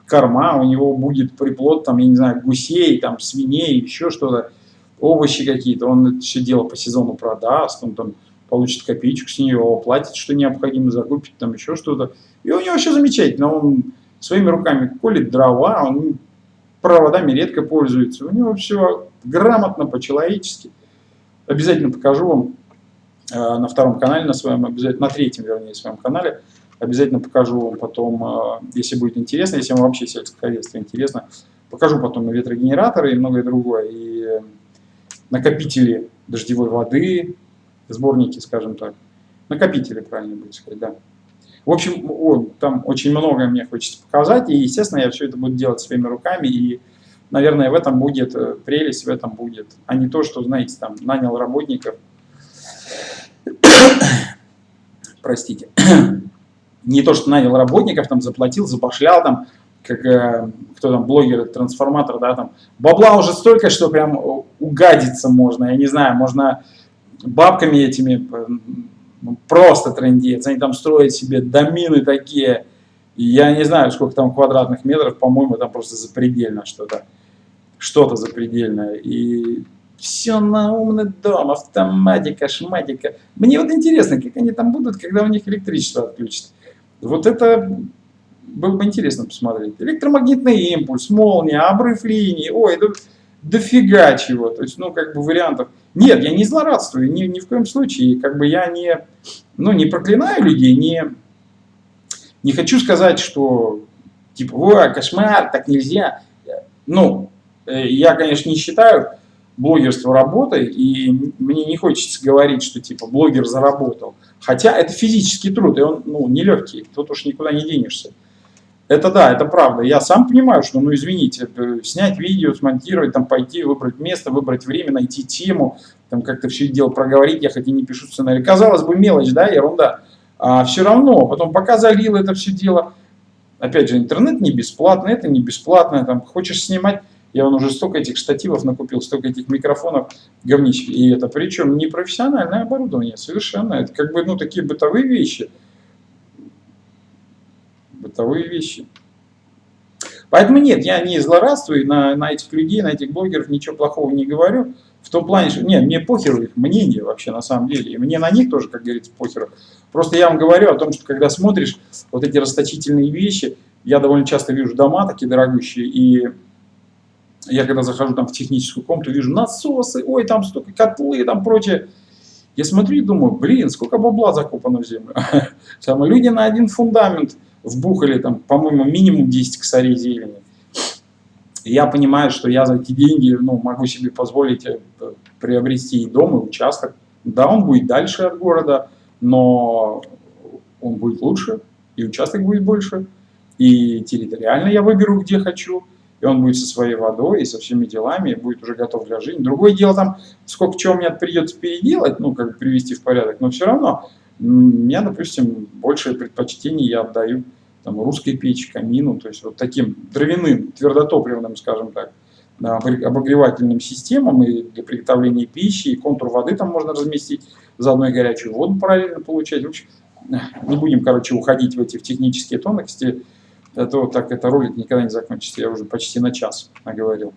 корма, у него будет приплод, там, я не знаю, гусей, там, свиней, еще что-то овощи какие-то, он это все дело по сезону продаст, он там получит копеечку с нее, оплатит, что необходимо, закупит там еще что-то. И у него все замечательно, он своими руками колет дрова, он проводами редко пользуется, у него все грамотно, по-человечески. Обязательно покажу вам э, на втором канале, на своем, обязательно, на третьем, вернее, своем канале, обязательно покажу вам потом, э, если будет интересно, если вам вообще сельскохозяйство интересно, покажу потом и ветрогенераторы, и многое другое, и накопители дождевой воды, сборники, скажем так. Накопители, правильно будет сказать, да. В общем, о, там очень многое мне хочется показать, и, естественно, я все это буду делать своими руками, и, наверное, в этом будет э, прелесть, в этом будет, а не то, что, знаете, там, нанял работников, простите, не то, что нанял работников, там заплатил, забашлял, там, как э, кто там, блогер, трансформатор, да, там, бабла уже столько, что прям угадиться можно, я не знаю, можно бабками этими ну, просто трендец, они там строят себе домины такие, я не знаю, сколько там квадратных метров, по-моему, там просто запредельно что-то, что-то запредельное, и все на умный дом, автоматика, шматика. Мне вот интересно, как они там будут, когда у них электричество отключат. Вот это было бы интересно посмотреть. Электромагнитный импульс, молния, обрыв линии, ой, это дофига чего. То есть, ну, как бы вариантов. Нет, я не злорадствую, ни, ни в коем случае. Как бы я не, ну, не проклинаю людей, не, не хочу сказать, что типа, ой, кошмар, так нельзя. Ну, э, я, конечно, не считаю блогерство работой, и мне не хочется говорить, что типа блогер заработал. Хотя это физический труд, и он ну, нелегкий, тут уж никуда не денешься. Это да, это правда. Я сам понимаю, что, ну извините, снять видео, смонтировать, там пойти, выбрать место, выбрать время, найти тему, там как-то все дело проговорить, я хоть и не пишу сценарий. Казалось бы, мелочь, да, ерунда. А все равно, потом пока залил это все дело, опять же, интернет не бесплатный, это не бесплатно, там хочешь снимать, я вон уже столько этих штативов накупил, столько этих микрофонов говнищ. И это причем не профессиональное оборудование, совершенно. Это как бы, ну, такие бытовые вещи. Бытовые вещи. Поэтому нет, я не злорадствую на, на этих людей, на этих блогеров, ничего плохого не говорю. В том плане, что нет, мне похеру их мнение вообще на самом деле. И мне на них тоже, как говорится, похеру. Просто я вам говорю о том, что когда смотришь вот эти расточительные вещи, я довольно часто вижу дома такие дорогущие, и я когда захожу там в техническую комнату, вижу насосы, ой, там столько котлы, там прочее. Я смотрю и думаю, блин, сколько бабла закопано в землю. Там люди на один фундамент вбухали, там, по-моему, минимум 10 косарей зелени. Я понимаю, что я за эти деньги ну, могу себе позволить э, приобрести и дом, и участок. Да, он будет дальше от города, но он будет лучше, и участок будет больше, и территориально я выберу, где хочу и он будет со своей водой и со всеми делами, и будет уже готов для жизни. Другое дело там, сколько чего мне придется переделать, ну, как бы привести в порядок, но все равно, меня, допустим, большее предпочтение я отдаю там, русской печи, камину, то есть вот таким дровяным, твердотопливным, скажем так, обогревательным системам и для приготовления пищи, и контур воды там можно разместить, заодно и горячую воду параллельно получать. В общем, не будем, короче, уходить в эти в технические тонкости, а то так это ролик никогда не закончится. Я уже почти на час наговорил.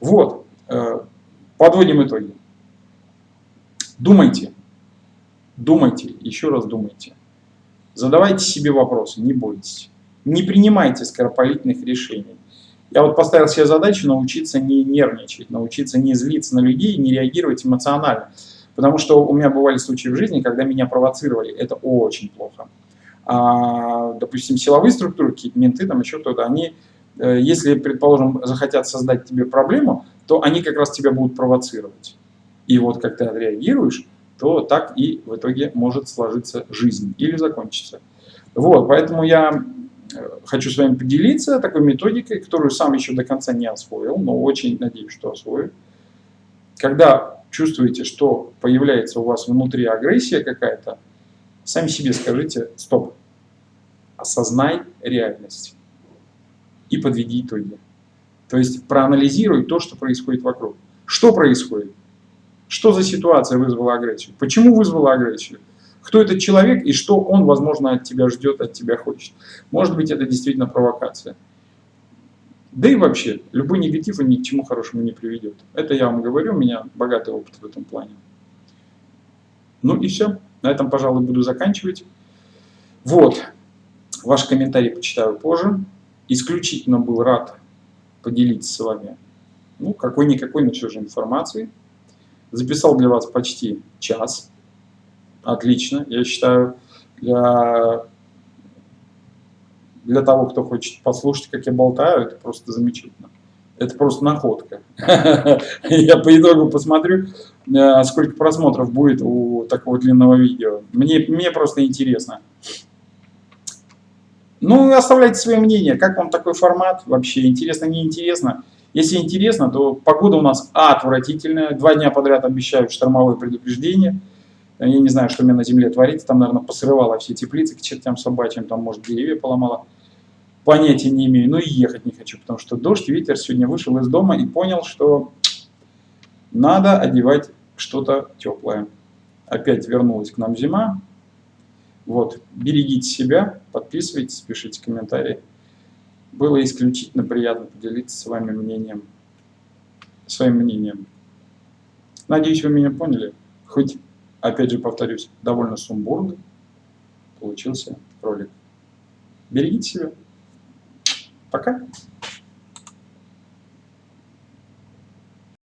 Вот, э, подводим итоги. Думайте, думайте, еще раз думайте. Задавайте себе вопросы, не бойтесь. Не принимайте скоропалительных решений. Я вот поставил себе задачу научиться не нервничать, научиться не злиться на людей, не реагировать эмоционально. Потому что у меня бывали случаи в жизни, когда меня провоцировали. Это очень плохо а, допустим, силовые структуры, какие-то менты, там еще кто-то, они, э, если, предположим, захотят создать тебе проблему, то они как раз тебя будут провоцировать. И вот как ты отреагируешь, то так и в итоге может сложиться жизнь или закончиться. Вот, поэтому я э, хочу с вами поделиться такой методикой, которую сам еще до конца не освоил, но очень надеюсь, что освою. Когда чувствуете, что появляется у вас внутри агрессия какая-то, сами себе скажите «стоп», осознай реальность и подведи итоги. То есть проанализируй то, что происходит вокруг. Что происходит? Что за ситуация вызвала агрессию? Почему вызвала агрессию? Кто этот человек и что он, возможно, от тебя ждет, от тебя хочет? Может быть, это действительно провокация. Да и вообще, любой негатив ни к чему хорошему не приведет. Это я вам говорю, у меня богатый опыт в этом плане. Ну и все. На этом, пожалуй, буду заканчивать. Вот. Ваш комментарий почитаю позже. Исключительно был рад поделиться с вами ну, какой-никакой, но все же информацией. Записал для вас почти час. Отлично, я считаю, для, для того, кто хочет послушать, как я болтаю, это просто замечательно. Это просто находка. Я по итогу посмотрю, э, сколько просмотров будет у такого длинного видео. Мне, мне просто интересно. Ну, оставляйте свое мнение, как вам такой формат вообще, интересно, не интересно. Если интересно, то погода у нас отвратительная, два дня подряд обещают штормовое предупреждение. Я не знаю, что у меня на земле творится. Там, наверное, посрывало все теплицы к чертям собачьим. Там, может, деревья поломало. Понятия не имею. Но и ехать не хочу, потому что дождь, ветер. Сегодня вышел из дома и понял, что надо одевать что-то теплое. Опять вернулась к нам зима. Вот, берегите себя, подписывайтесь, пишите комментарии. Было исключительно приятно поделиться с вами мнением, своим мнением. Надеюсь, вы меня поняли. Хоть, опять же повторюсь, довольно сумбурный получился ролик. Берегите себя. Пока.